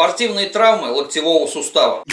Спортивные травмы локтевого сустава.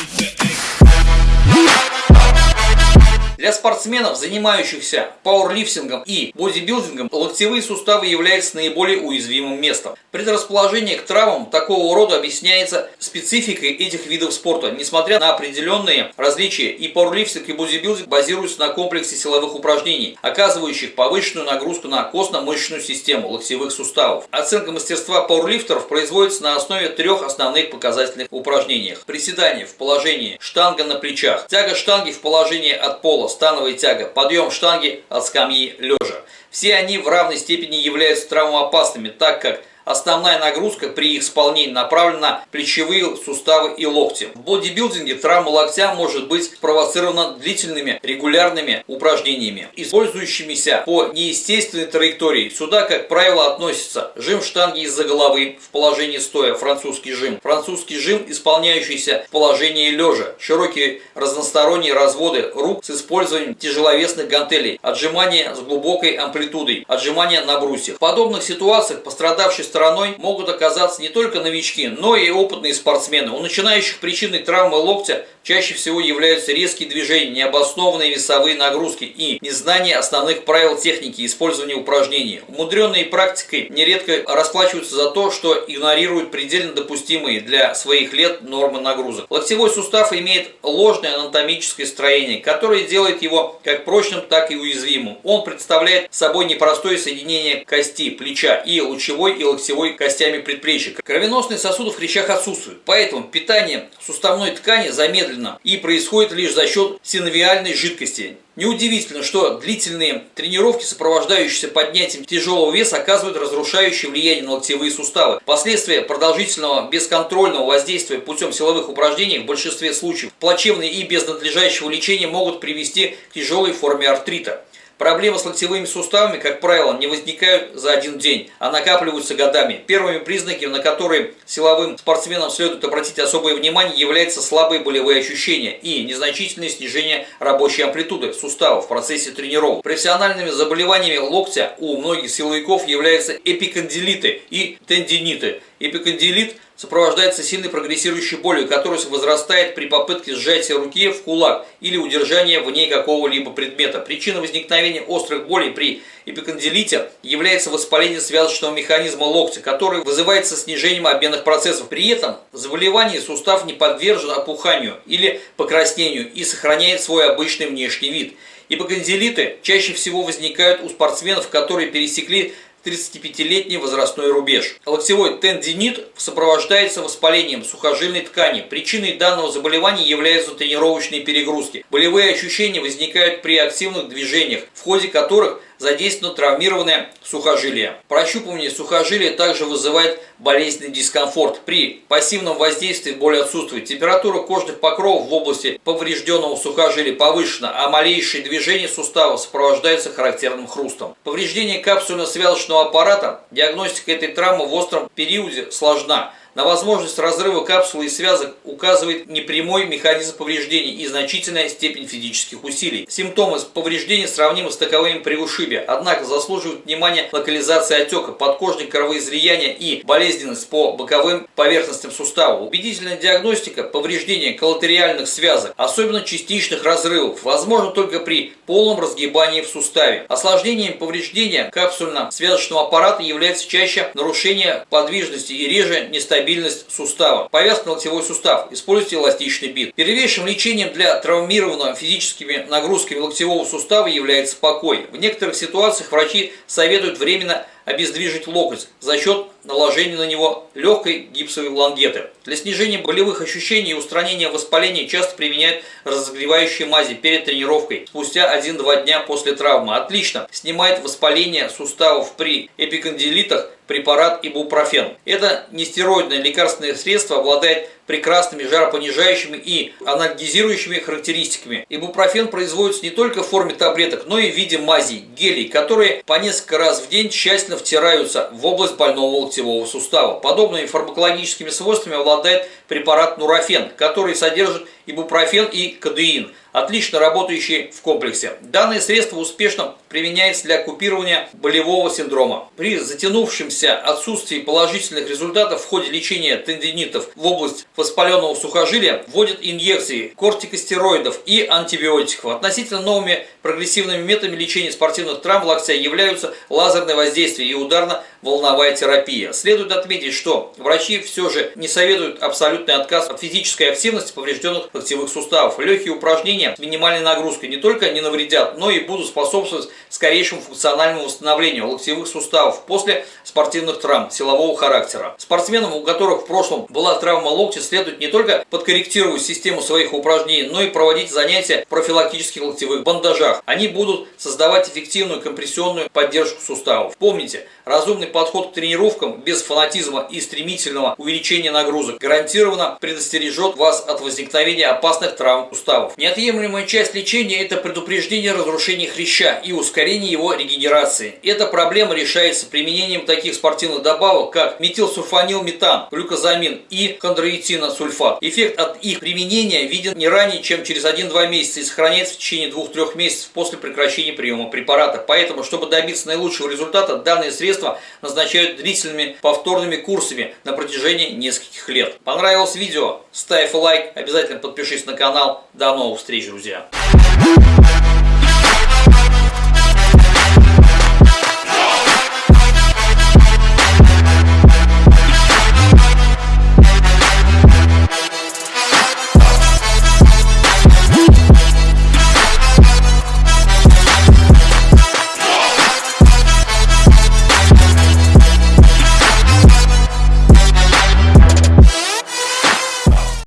Для спортсменов, занимающихся пауэрлифтингом и бодибилдингом, локтевые суставы являются наиболее уязвимым местом. Предрасположение к травмам такого рода объясняется спецификой этих видов спорта. Несмотря на определенные различия, и пауэрлифтинг, и бодибилдинг базируются на комплексе силовых упражнений, оказывающих повышенную нагрузку на костно-мышечную систему локтевых суставов. Оценка мастерства пауэрлифтеров производится на основе трех основных показательных упражнениях. Приседание в положении штанга на плечах, тяга штанги в положении от пола становая тяга, подъем штанги от скамьи лежа. Все они в равной степени являются травмоопасными, так как Основная нагрузка при их исполнении направлена на плечевые суставы и локти. В бодибилдинге травма локтя может быть спровоцирована длительными регулярными упражнениями, использующимися по неестественной траектории. Сюда, как правило, относятся жим штанги из-за головы в положении стоя, французский жим, французский жим, исполняющийся в положении лежа, широкие разносторонние разводы рук с использованием тяжеловесных гантелей, отжимания с глубокой амплитудой, отжимания на брусьях. В подобных ситуациях пострадавший стороной могут оказаться не только новички, но и опытные спортсмены. У начинающих причиной травмы локтя чаще всего являются резкие движения, необоснованные весовые нагрузки и незнание основных правил техники использования упражнений. Умудренные практикой нередко расплачиваются за то, что игнорируют предельно допустимые для своих лет нормы нагрузок. Локтевой сустав имеет ложное анатомическое строение, которое делает его как прочным, так и уязвимым. Он представляет собой непростое соединение кости, плеча и лучевой и локтевой костями предплечья. Кровеносные сосуды в хрящах отсутствуют, поэтому питание суставной ткани замедлено и происходит лишь за счет синовиальной жидкости. Неудивительно, что длительные тренировки, сопровождающиеся поднятием тяжелого веса, оказывают разрушающее влияние на локтевые суставы. Последствия продолжительного бесконтрольного воздействия путем силовых упражнений в большинстве случаев плачевные и без надлежащего лечения могут привести к тяжелой форме артрита. Проблемы с локтевыми суставами, как правило, не возникают за один день, а накапливаются годами. Первыми признаками, на которые силовым спортсменам следует обратить особое внимание, являются слабые болевые ощущения и незначительное снижение рабочей амплитуды в процессе тренировок. Профессиональными заболеваниями локтя у многих силовиков являются эпикондилиты и тендиниты. Эпикондилит – сопровождается сильной прогрессирующей болью, которая возрастает при попытке сжатия руки в кулак или удержания в ней какого-либо предмета. Причиной возникновения острых болей при эпикондилите является воспаление связочного механизма локтя, который вызывается снижением обменных процессов. При этом заболевание сустав не подвержен опуханию или покраснению и сохраняет свой обычный внешний вид. Ипокондилиты чаще всего возникают у спортсменов, которые пересекли 35-летний возрастной рубеж. Локтевой тендинит сопровождается воспалением сухожильной ткани. Причиной данного заболевания являются тренировочные перегрузки. Болевые ощущения возникают при активных движениях, в ходе которых задействовано травмированное сухожилие. Прощупывание сухожилия также вызывает болезненный дискомфорт. При пассивном воздействии боль отсутствует. Температура кожных покровов в области поврежденного сухожилия повышена, а малейшие движения сустава сопровождаются характерным хрустом. Повреждение капсульно-связочного аппарата, диагностика этой травмы в остром периоде сложна. На возможность разрыва капсулы и связок указывает непрямой механизм повреждений и значительная степень физических усилий. Симптомы повреждения сравнимы с таковыми при ушибе, однако заслуживают внимания локализация отека, подкожные кровоизлияния и болезненность по боковым поверхностям сустава. Убедительная диагностика повреждения коллатериальных связок, особенно частичных разрывов, возможно только при полном разгибании в суставе. Осложнением повреждения капсульно-связочного аппарата является чаще нарушение подвижности и реже нестабильность стабильность сустава. Повязка на локтевой сустав. Используйте эластичный бит. Первейшим лечением для травмированного физическими нагрузками локтевого сустава является покой. В некоторых ситуациях врачи советуют временно обездвижить локоть за счет наложения на него легкой гипсовой лангеты. Для снижения болевых ощущений и устранения воспаления часто применяют разогревающие мази перед тренировкой спустя 1-2 дня после травмы. Отлично снимает воспаление суставов при эпикондилитах препарат ибупрофен. Это нестероидное лекарственное средство обладает прекрасными жаропонижающими и анальгезирующими характеристиками. Ибупрофен производится не только в форме таблеток, но и в виде мазей, гелей, которые по несколько раз в день тщательно втираются в область больного локтевого сустава. Подобными фармакологическими свойствами обладает препарат нурофен, который содержит ибупрофен и кадеин – отлично работающие в комплексе. Данное средство успешно применяется для купирования болевого синдрома. При затянувшемся отсутствии положительных результатов в ходе лечения тендинитов в область воспаленного сухожилия вводят инъекции кортикостероидов и антибиотиков. Относительно новыми прогрессивными методами лечения спортивных травм локтя являются лазерное воздействие и ударно-волновая терапия. Следует отметить, что врачи все же не советуют абсолютный отказ от физической активности поврежденных локтевых суставов. Легкие упражнения упражнения с минимальной нагрузкой не только не навредят, но и будут способствовать скорейшему функциональному восстановлению локтевых суставов после спортивных травм силового характера. Спортсменам, у которых в прошлом была травма локтя, следует не только подкорректировать систему своих упражнений, но и проводить занятия в профилактических локтевых бандажах. Они будут создавать эффективную компрессионную поддержку суставов. Помните, разумный подход к тренировкам без фанатизма и стремительного увеличения нагрузок гарантированно предостережет вас от возникновения опасных травм суставов. Неотъемлемый Неотъемлемая часть лечения – это предупреждение разрушения хряща и ускорение его регенерации. Эта проблема решается применением таких спортивных добавок, как метилсульфанилметан, глюкозамин и хондроитиносульфат. Эффект от их применения виден не ранее, чем через 1-2 месяца и сохраняется в течение 2-3 месяцев после прекращения приема препарата. Поэтому, чтобы добиться наилучшего результата, данные средства назначают длительными повторными курсами на протяжении нескольких лет. Понравилось видео? Ставь лайк, обязательно подпишись на канал. До новых встреч, друзья!